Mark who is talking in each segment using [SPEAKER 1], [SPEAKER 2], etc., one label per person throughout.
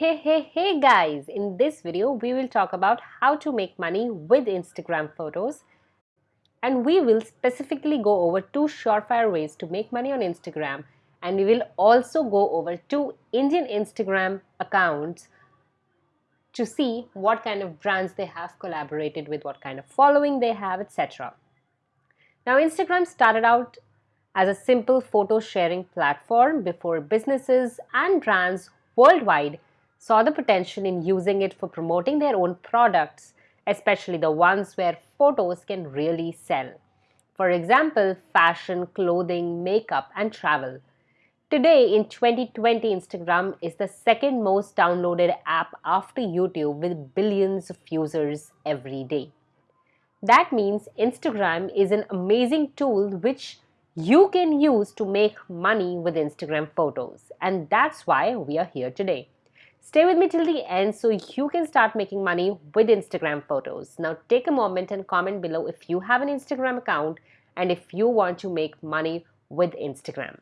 [SPEAKER 1] Hey, hey, hey guys! In this video, we will talk about how to make money with Instagram photos. And we will specifically go over two surefire ways to make money on Instagram. And we will also go over two Indian Instagram accounts to see what kind of brands they have collaborated with, what kind of following they have, etc. Now, Instagram started out as a simple photo sharing platform before businesses and brands worldwide saw the potential in using it for promoting their own products, especially the ones where photos can really sell. For example, fashion, clothing, makeup, and travel. Today in 2020, Instagram is the second most downloaded app after YouTube with billions of users every day. That means Instagram is an amazing tool which you can use to make money with Instagram photos. And that's why we are here today. Stay with me till the end so you can start making money with Instagram photos. Now take a moment and comment below if you have an Instagram account and if you want to make money with Instagram.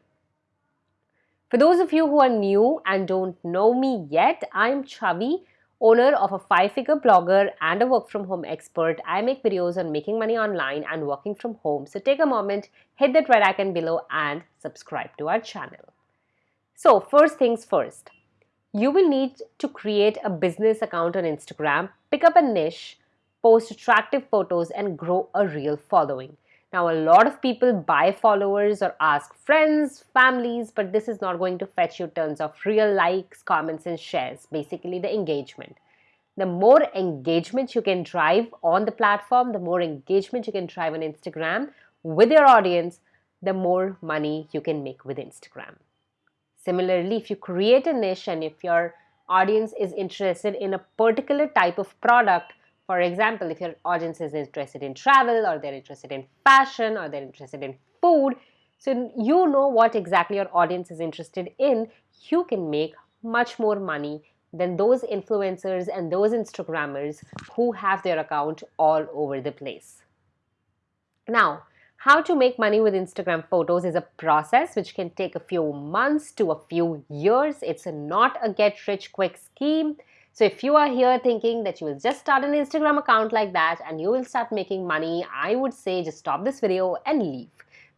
[SPEAKER 1] For those of you who are new and don't know me yet, I'm Chavi owner of a five-figure blogger and a work-from-home expert, I make videos on making money online and working from home. So take a moment, hit that red icon below and subscribe to our channel. So first things first, you will need to create a business account on Instagram, pick up a niche, post attractive photos and grow a real following. Now, a lot of people buy followers or ask friends, families, but this is not going to fetch you tons of real likes, comments, and shares, basically the engagement. The more engagement you can drive on the platform, the more engagement you can drive on Instagram with your audience, the more money you can make with Instagram. Similarly, if you create a niche and if your audience is interested in a particular type of product, for example, if your audience is interested in travel or they're interested in fashion or they're interested in food, so you know what exactly your audience is interested in, you can make much more money than those influencers and those Instagrammers who have their account all over the place. Now, how to make money with Instagram photos is a process which can take a few months to a few years. It's not a get rich quick scheme. So if you are here thinking that you will just start an Instagram account like that and you will start making money, I would say just stop this video and leave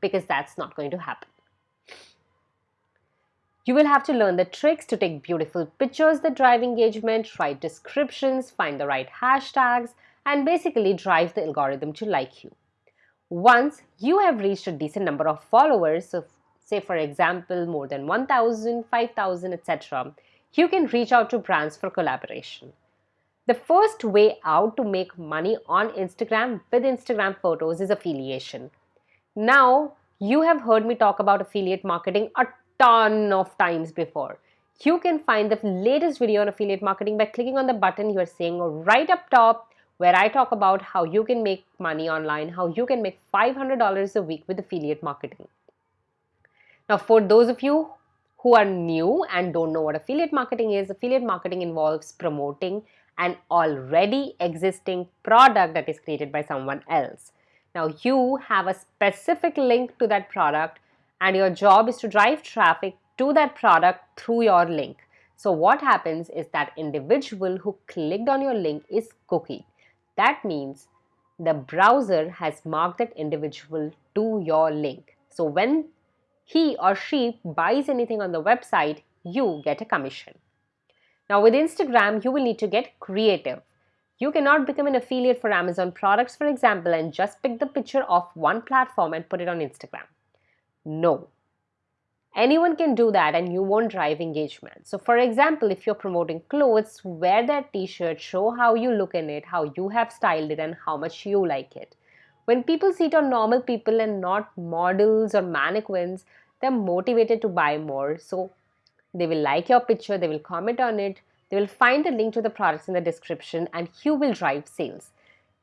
[SPEAKER 1] because that's not going to happen. You will have to learn the tricks to take beautiful pictures that drive engagement, write descriptions, find the right hashtags, and basically drive the algorithm to like you. Once you have reached a decent number of followers, so say for example more than 1000, 5000, etc., you can reach out to brands for collaboration. The first way out to make money on Instagram with Instagram photos is affiliation. Now, you have heard me talk about affiliate marketing a ton of times before. You can find the latest video on affiliate marketing by clicking on the button you are seeing right up top where I talk about how you can make money online, how you can make $500 a week with affiliate marketing. Now, for those of you who are new and don't know what affiliate marketing is, affiliate marketing involves promoting an already existing product that is created by someone else. Now you have a specific link to that product and your job is to drive traffic to that product through your link. So what happens is that individual who clicked on your link is cookie. That means the browser has marked that individual to your link. So when he or she buys anything on the website, you get a commission. Now with Instagram, you will need to get creative. You cannot become an affiliate for Amazon products, for example, and just pick the picture of one platform and put it on Instagram. No. Anyone can do that and you won't drive engagement. So for example, if you're promoting clothes, wear that t-shirt, show how you look in it, how you have styled it and how much you like it. When people see it on normal people and not models or mannequins, they're motivated to buy more. So they will like your picture, they will comment on it, they will find the link to the products in the description and you will drive sales.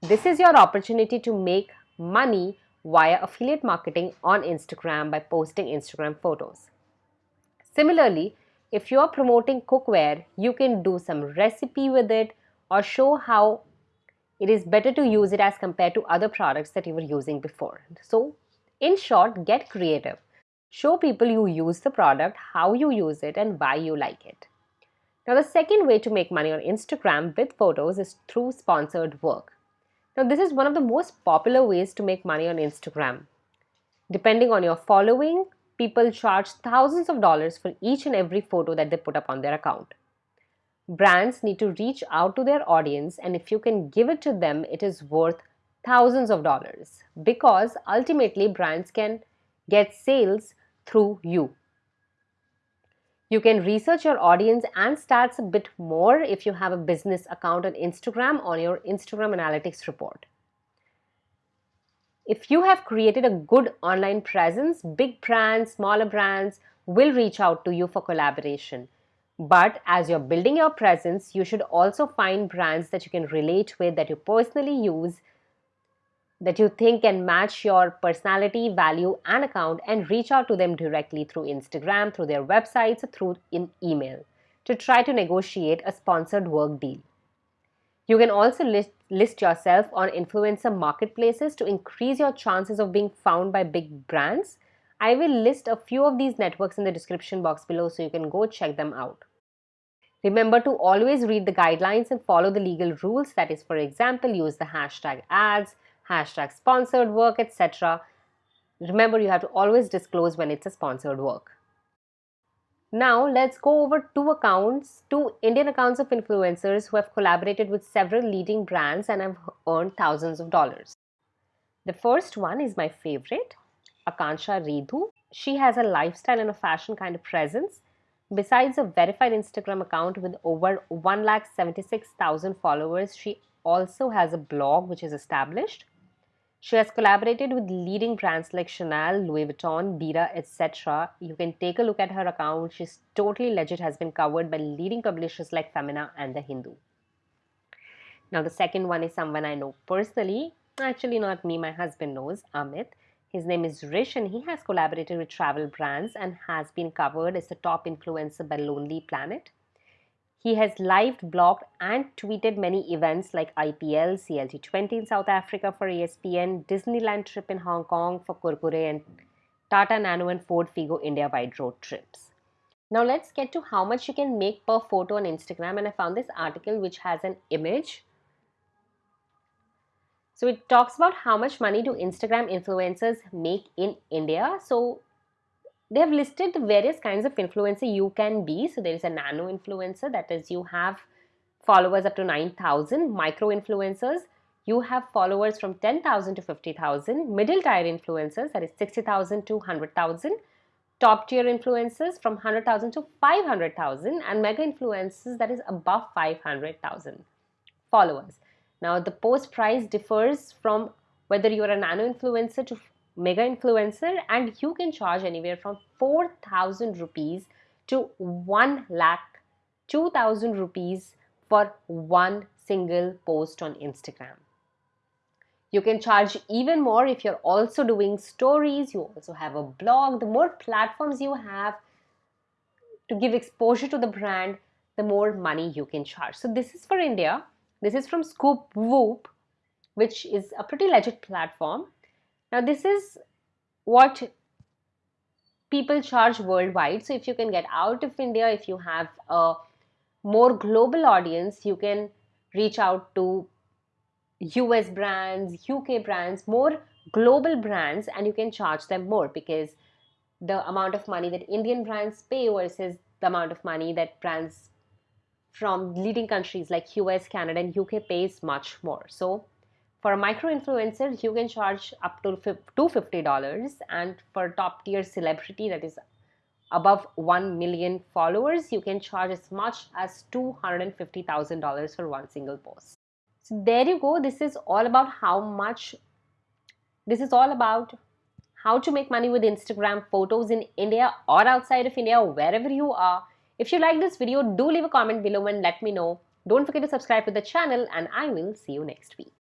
[SPEAKER 1] This is your opportunity to make money via affiliate marketing on Instagram by posting Instagram photos. Similarly, if you are promoting cookware, you can do some recipe with it or show how it is better to use it as compared to other products that you were using before. So, in short, get creative. Show people you use the product, how you use it and why you like it. Now the second way to make money on Instagram with photos is through sponsored work. Now this is one of the most popular ways to make money on Instagram. Depending on your following, people charge thousands of dollars for each and every photo that they put up on their account. Brands need to reach out to their audience and if you can give it to them, it is worth thousands of dollars because ultimately brands can get sales through you. You can research your audience and stats a bit more if you have a business account on Instagram on your Instagram analytics report. If you have created a good online presence, big brands, smaller brands will reach out to you for collaboration. But as you're building your presence, you should also find brands that you can relate with, that you personally use, that you think can match your personality, value, and account, and reach out to them directly through Instagram, through their websites, or through in email to try to negotiate a sponsored work deal. You can also list, list yourself on influencer marketplaces to increase your chances of being found by big brands. I will list a few of these networks in the description box below so you can go check them out. Remember to always read the guidelines and follow the legal rules. That is, for example, use the hashtag ads, hashtag sponsored work, etc. Remember, you have to always disclose when it's a sponsored work. Now, let's go over two accounts, two Indian accounts of influencers who have collaborated with several leading brands and have earned thousands of dollars. The first one is my favorite, Akanksha Redhu. She has a lifestyle and a fashion kind of presence Besides a verified Instagram account with over 1,76,000 followers, she also has a blog which is established. She has collaborated with leading brands like Chanel, Louis Vuitton, Bira, etc. You can take a look at her account. She's totally legit, has been covered by leading publishers like Femina and The Hindu. Now, the second one is someone I know personally. Actually, not me, my husband knows, Amit. His name is Rish and he has collaborated with travel brands and has been covered as the top influencer by Lonely Planet. He has live blogged and tweeted many events like IPL, CLT20 in South Africa for ESPN, Disneyland trip in Hong Kong for Kurkure and Tata Nano and Ford Figo India wide road trips. Now let's get to how much you can make per photo on Instagram and I found this article which has an image so it talks about how much money do Instagram influencers make in India. So they have listed the various kinds of influencer you can be. So there is a nano influencer, that is, you have followers up to 9,000, micro influencers, you have followers from 10,000 to 50,000, middle tier influencers, that is 60,000 to 100,000, top tier influencers from 100,000 to 500,000, and mega influencers, that is above 500,000 followers. Now the post price differs from whether you are a nano influencer to mega influencer and you can charge anywhere from 4000 rupees to 1 lakh 2000 rupees for one single post on Instagram. You can charge even more if you're also doing stories, you also have a blog. The more platforms you have to give exposure to the brand, the more money you can charge. So this is for India. This is from ScoopWhoop, which is a pretty legit platform. Now, this is what people charge worldwide. So, if you can get out of India, if you have a more global audience, you can reach out to US brands, UK brands, more global brands, and you can charge them more because the amount of money that Indian brands pay versus the amount of money that brands from leading countries like US, Canada, and UK pays much more. So for a micro influencer, you can charge up to $250 and for top tier celebrity that is above 1 million followers, you can charge as much as $250,000 for one single post. So there you go. This is all about how much, this is all about how to make money with Instagram photos in India or outside of India, wherever you are if you like this video, do leave a comment below and let me know. Don't forget to subscribe to the channel and I will see you next week.